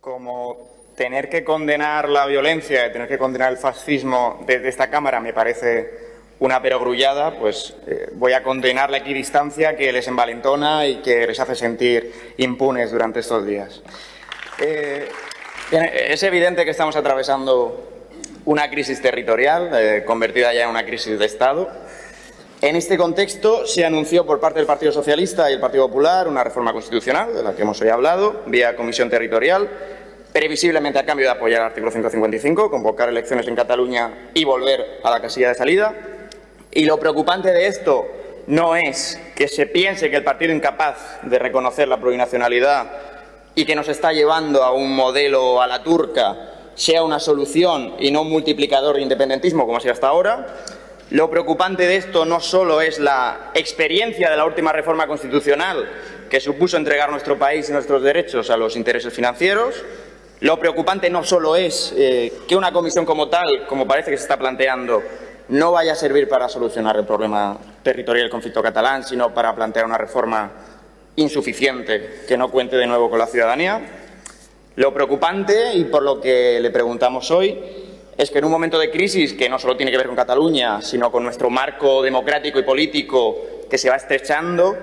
como tener que condenar la violencia tener que condenar el fascismo desde esta Cámara me parece una perogrullada, pues eh, voy a condenar la equidistancia que les envalentona y que les hace sentir impunes durante estos días. Eh, es evidente que estamos atravesando una crisis territorial, eh, convertida ya en una crisis de Estado. En este contexto se anunció por parte del Partido Socialista y el Partido Popular una reforma constitucional, de la que hemos hoy hablado, vía comisión territorial, previsiblemente a cambio de apoyar el artículo 155, convocar elecciones en Cataluña y volver a la casilla de salida. Y lo preocupante de esto no es que se piense que el partido incapaz de reconocer la plurinacionalidad y que nos está llevando a un modelo a la turca sea una solución y no un multiplicador de independentismo como ha sido hasta ahora. Lo preocupante de esto no solo es la experiencia de la última reforma constitucional que supuso entregar nuestro país y nuestros derechos a los intereses financieros, lo preocupante no solo es eh, que una comisión como tal, como parece que se está planteando, no vaya a servir para solucionar el problema territorial del conflicto catalán, sino para plantear una reforma insuficiente que no cuente de nuevo con la ciudadanía. Lo preocupante, y por lo que le preguntamos hoy, es que en un momento de crisis que no solo tiene que ver con Cataluña, sino con nuestro marco democrático y político que se va estrechando,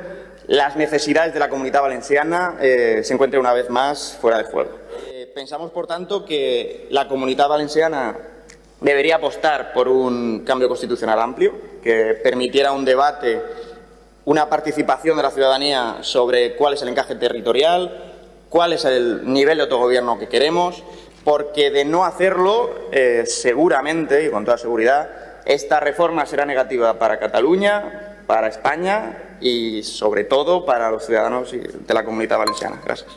las necesidades de la comunidad valenciana eh, se encuentren una vez más fuera de juego. Eh, pensamos, por tanto, que la comunidad valenciana debería apostar por un cambio constitucional amplio que permitiera un debate, una participación de la ciudadanía sobre cuál es el encaje territorial, cuál es el nivel de autogobierno que queremos, porque de no hacerlo, eh, seguramente y con toda seguridad, esta reforma será negativa para Cataluña, para España y, sobre todo, para los ciudadanos de la comunidad valenciana. Gracias.